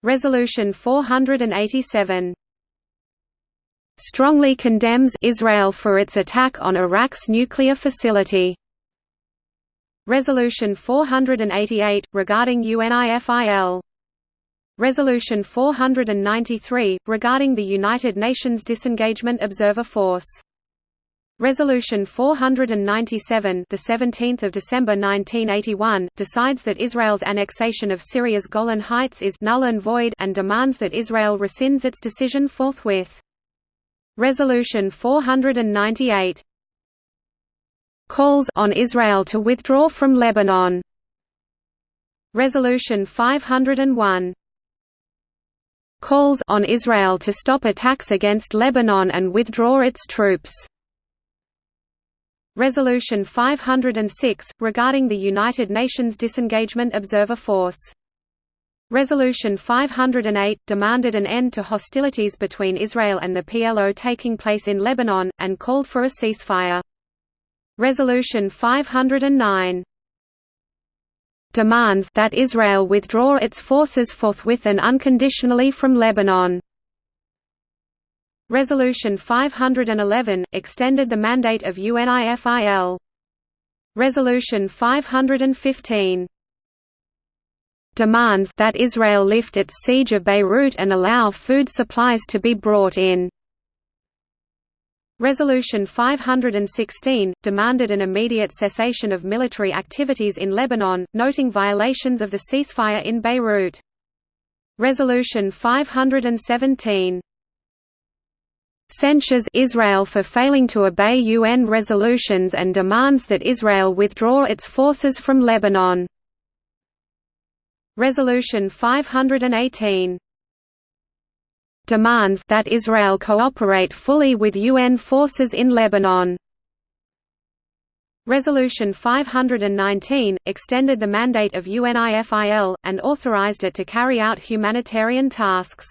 Resolution 487 strongly condemns Israel for its attack on Iraq's nuclear facility. Resolution 488, regarding UNIFIL Resolution 493, regarding the United Nations Disengagement Observer Force. Resolution 497, the 17th of December 1981, decides that Israel's annexation of Syria's Golan Heights is null and void and demands that Israel rescinds its decision forthwith. Resolution 498 calls on Israel to withdraw from Lebanon. Resolution 501 calls on Israel to stop attacks against Lebanon and withdraw its troops. Resolution 506, regarding the United Nations Disengagement Observer Force. Resolution 508, demanded an end to hostilities between Israel and the PLO taking place in Lebanon, and called for a ceasefire. Resolution 509 demands that Israel withdraw its forces forthwith and unconditionally from Lebanon. Resolution 511, extended the mandate of UNIFIL. Resolution 515 demands that Israel lift its siege of Beirut and allow food supplies to be brought in. Resolution 516, demanded an immediate cessation of military activities in Lebanon, noting violations of the ceasefire in Beirut. Resolution 517 censures Israel for failing to obey UN resolutions and demands that Israel withdraw its forces from Lebanon. Resolution 518 demands that Israel cooperate fully with UN forces in Lebanon. Resolution 519, extended the mandate of UNIFIL, and authorized it to carry out humanitarian tasks.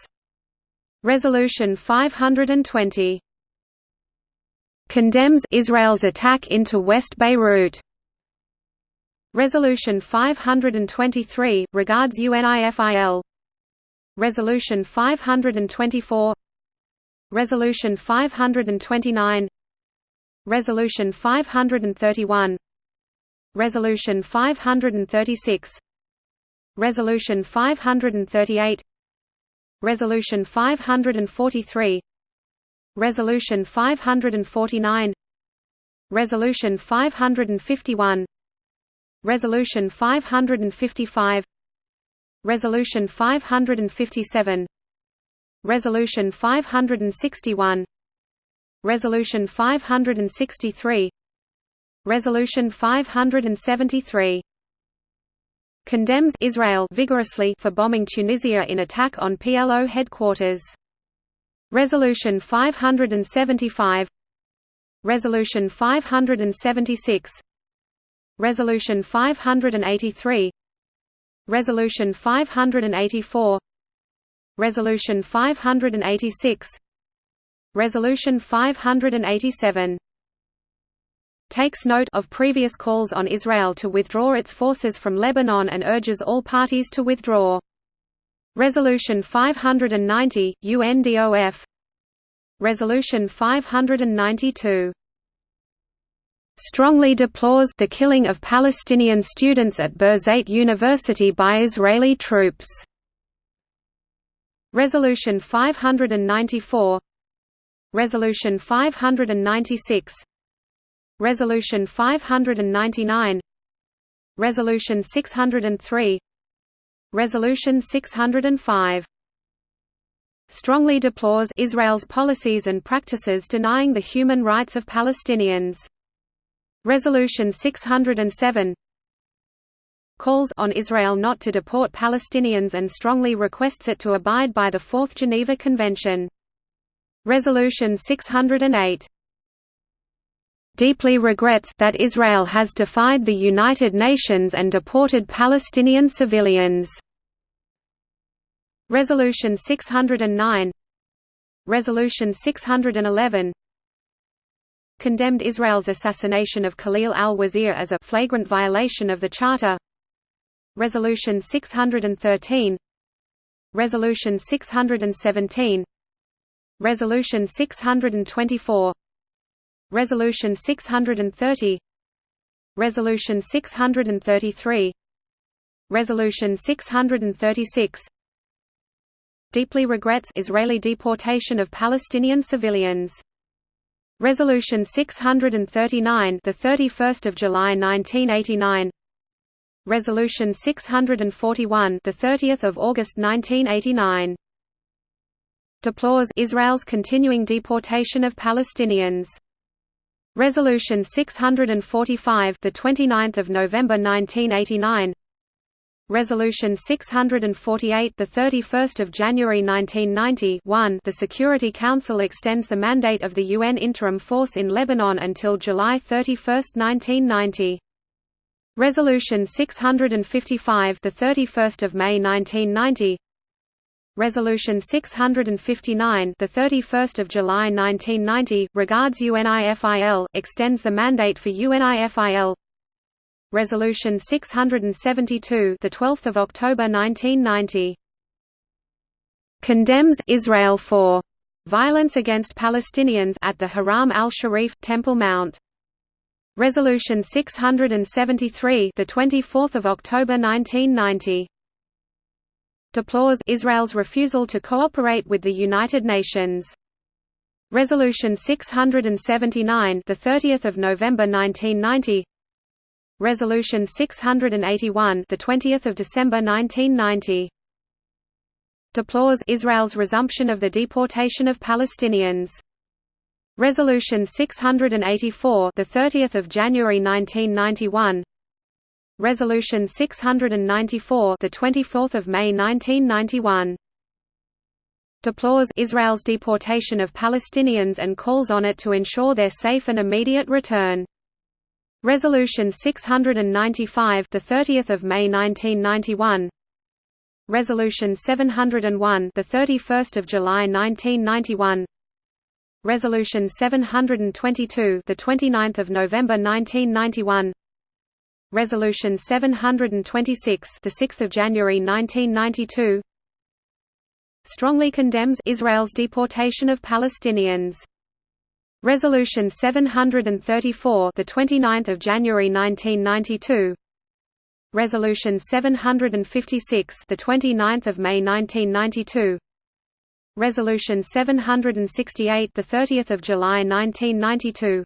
Resolution 520 condemns Israel's attack into West Beirut. Resolution 523, regards UNIFIL, Resolution 524 Resolution 529 Resolution 531 Resolution 536 Resolution 538 Resolution 543 Resolution 549 Resolution 551 Resolution 555 Resolution 557 Resolution 561 Resolution 563 Resolution 573 condemns Israel vigorously for bombing Tunisia in attack on PLO headquarters. Resolution 575 Resolution 576 Resolution 583 Resolution 584 Resolution 586 Resolution 587 takes note of previous calls on Israel to withdraw its forces from Lebanon and urges all parties to withdraw. Resolution 590, UNDOF Resolution 592 strongly deplores the killing of Palestinian students at Birzeit University by Israeli troops. Resolution 594 Resolution 596 Resolution 599 Resolution 603 Resolution 605 strongly deplores Israel's policies and practices denying the human rights of Palestinians. Resolution 607 calls on Israel not to deport Palestinians and strongly requests it to abide by the Fourth Geneva Convention. Resolution 608 deeply regrets that Israel has defied the United Nations and deported Palestinian civilians. Resolution 609 Resolution 611 condemned Israel's assassination of Khalil al-Wazir as a flagrant violation of the Charter. Resolution 613 Resolution 617 Resolution 624 Resolution 630 Resolution 633 Resolution 636 Deeply regrets Israeli deportation of Palestinian civilians Resolution 639 the 31st of July 1989 Resolution 641 the 30th of August 1989 deplores Israel's continuing deportation of Palestinians. Resolution 645, the 29th of November 1989. Resolution 648, the 31st of January 1990. 1. The Security Council extends the mandate of the UN interim force in Lebanon until July 31, 1990. Resolution 655, the 31st of May 1990. Resolution 659, the 31st of July 1990, regards UNIFIL, extends the mandate for UNIFIL. Resolution 672, the 12th of October 1990, condemns Israel for violence against Palestinians at the Haram al-Sharif Temple Mount. Resolution 673, the 24th of October 1990 deplores Israel's refusal to cooperate with the United Nations. Resolution 679, the 30th of November 1990. Resolution 681, the 20th of December 1990. Deplores Israel's resumption of the deportation of Palestinians. Resolution 684, the 30th of January 1991. Resolution 694, the 24th of May 1991. Deplores Israel's deportation of Palestinians and calls on it to ensure their safe and immediate return. Resolution 695, the 30th of May 1991. Resolution 701, the 31st of July 1991. Resolution 722, the 29th of November 1991. Resolution 726, the 6th of January 1992, strongly condemns Israel's deportation of Palestinians. Resolution 734, the 29th of January 1992. Resolution 756, the 29th of May 1992. Resolution 768, the 30th of July 1992.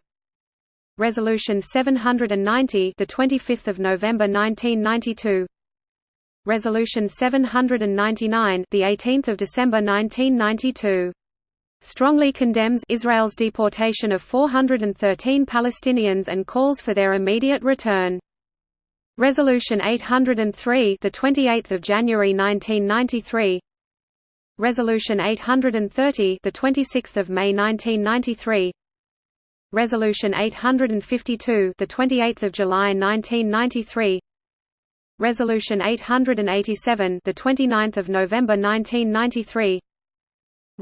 Resolution 790, the 25th of November 1992. Resolution 799, the 18th of December 1992. Strongly condemns Israel's deportation of 413 Palestinians and calls for their immediate return. Resolution 803, the 28th of January 1993. Resolution 830, the 26th of May 1993. Resolution 852, the 28th of July 1993. Resolution 887, the 29th of November 1993.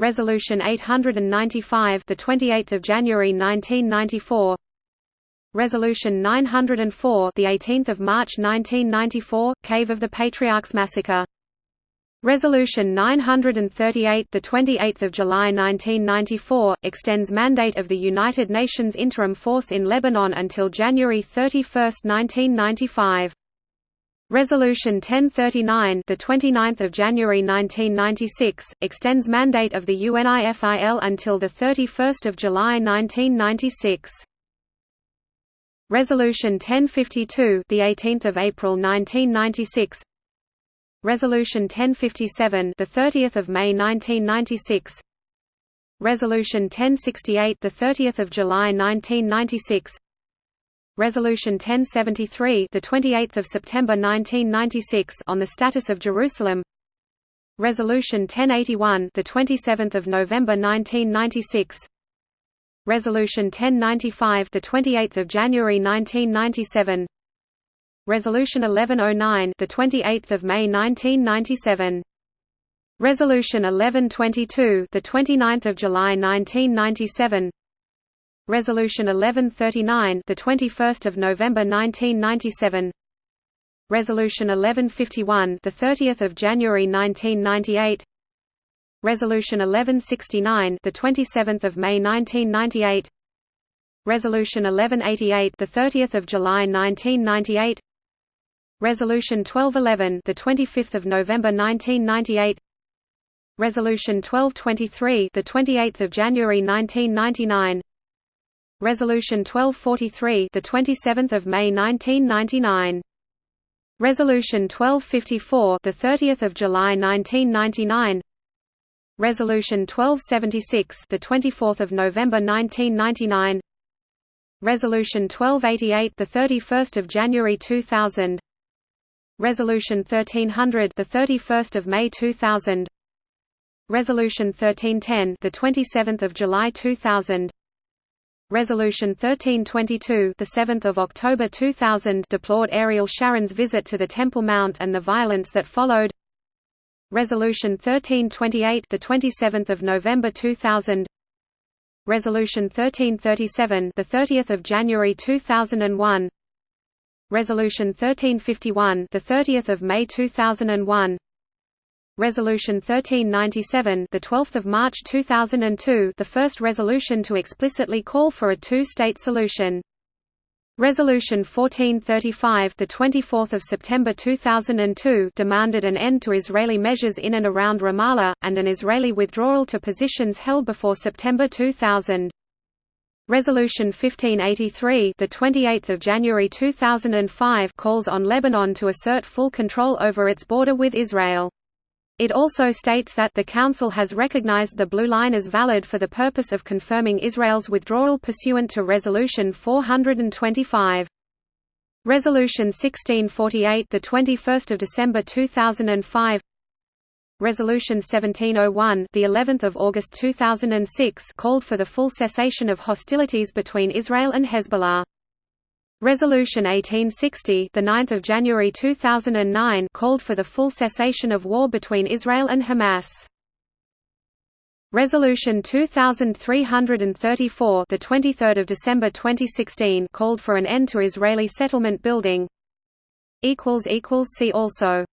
Resolution 895, the 28th of January 1994. Resolution 904, the 18th of March 1994, Cave of the Patriarchs massacre. Resolution 938, the 28th of July 1994, extends mandate of the United Nations Interim Force in Lebanon until January 31, 1995. Resolution 1039, the 29th of January 1996, extends mandate of the UNIFIL until the 31st of July 1996. Resolution 1052, the 18th of April 1996. Resolution 1057, the 30th of May 1996. Resolution 1068, the 30th of July 1996. Resolution 1073, the 28th of September 1996 on the status of Jerusalem. Resolution 1081, the 27th of November 1996. Resolution 1095, the 28th of January 1997. Resolution 1109, the 28th of May 1997. Resolution 1122, the 29th of July 1997. Resolution 1139, the 21st of November 1997. Resolution 1151, the 30th of January 1998. Resolution 1169, the 27th of May 1998. Resolution 1188, the 30th of July 1998. Resolution 1211, the 25th of November 1998. Resolution 1223, the 28th of January 1999. Resolution 1243, the 27th of May 1999. Resolution 1254, the 30th of July 1999. Resolution 1276, the 24th of November 1999. Resolution 1288, the 31st of January 2000. Resolution 1300, the 31st of May 2000. Resolution 1310, the 27th of July 2000. Resolution 1322, the 7th of October 2000, deplored Ariel Sharon's visit to the Temple Mount and the violence that followed. Resolution 1328, the 27th of November 2000. Resolution 1337, the 30th of January 2001. Resolution 1351, the 30th of May 2001. Resolution 1397, the 12th of March 2002, the first resolution to explicitly call for a two-state solution. Resolution 1435, the 24th of September 2002, demanded an end to Israeli measures in and around Ramallah and an Israeli withdrawal to positions held before September 2000. Resolution 1583, the 28th of January 2005, calls on Lebanon to assert full control over its border with Israel. It also states that the Council has recognized the Blue Line as valid for the purpose of confirming Israel's withdrawal pursuant to Resolution 425. Resolution 1648, the 21st of December 2005. Resolution 1701, the 11th of August 2006, called for the full cessation of hostilities between Israel and Hezbollah. Resolution 1860, the 9th of January 2009, called for the full cessation of war between Israel and Hamas. Resolution 2334, the 23rd of December 2016, called for an end to Israeli settlement building. equals equals see also